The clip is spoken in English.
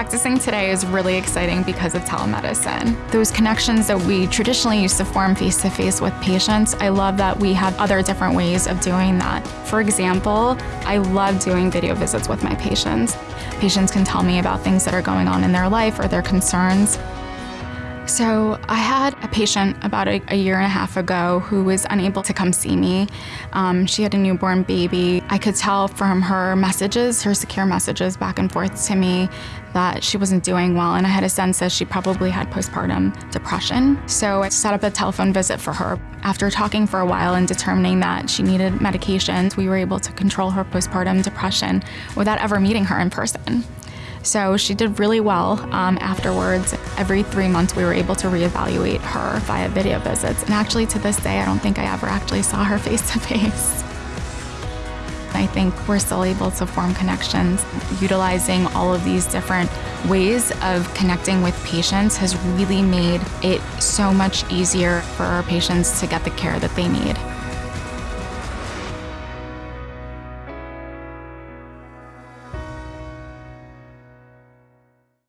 Practicing today is really exciting because of telemedicine. Those connections that we traditionally used to form face to face with patients, I love that we have other different ways of doing that. For example, I love doing video visits with my patients. Patients can tell me about things that are going on in their life or their concerns. So I had a patient about a, a, year and a half ago who was unable to come see me. Um, she had a newborn baby. I could tell from her messages, her secure messages back and forth to me, that she wasn't doing well, and I had a sense that she probably had postpartum depression. So I set up a telephone visit for her. After talking for a while and determining that she needed medications, we were able to control her postpartum depression without ever meeting her in person. So she did really well um, afterwards. Every three months, we were able to reevaluate her via video visits. And actually, to this day, I don't think I ever actually saw her face to face. I think we're still able to form connections. Utilizing all of these different ways of connecting with patients has really made it so much easier for our patients to get the care that they need.